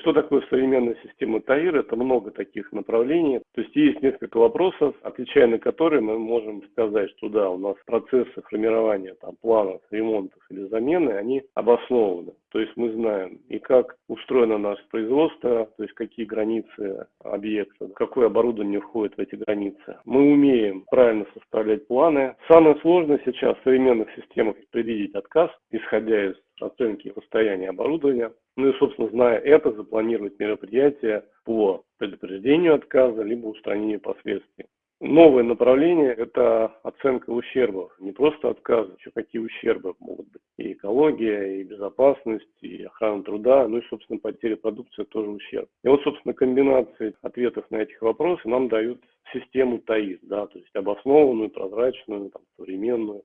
Что такое современная система ТАИР? Это много таких направлений. То есть есть несколько вопросов, отвечая на которые мы можем сказать, что да, у нас процессы формирования там, планов, ремонтов или замены, они обоснованы. То есть мы знаем и как устроено наше производство, то есть какие границы объекта, какое оборудование входит в эти границы. Мы умеем правильно составлять планы. Самое сложное сейчас в современных системах предвидеть отказ, исходя из оценки состояния оборудования. Ну и, собственно, зная это, запланировать мероприятия по предупреждению отказа, либо устранению последствий. Новое направление – это оценка ущербов. Не просто отказы, еще какие ущербы могут быть. И экология, и безопасность, и охрана труда, ну и, собственно, потеря продукции – тоже ущерб. И вот, собственно, комбинации ответов на этих вопросы нам дают систему ТАИС, да, то есть обоснованную, прозрачную, там, современную,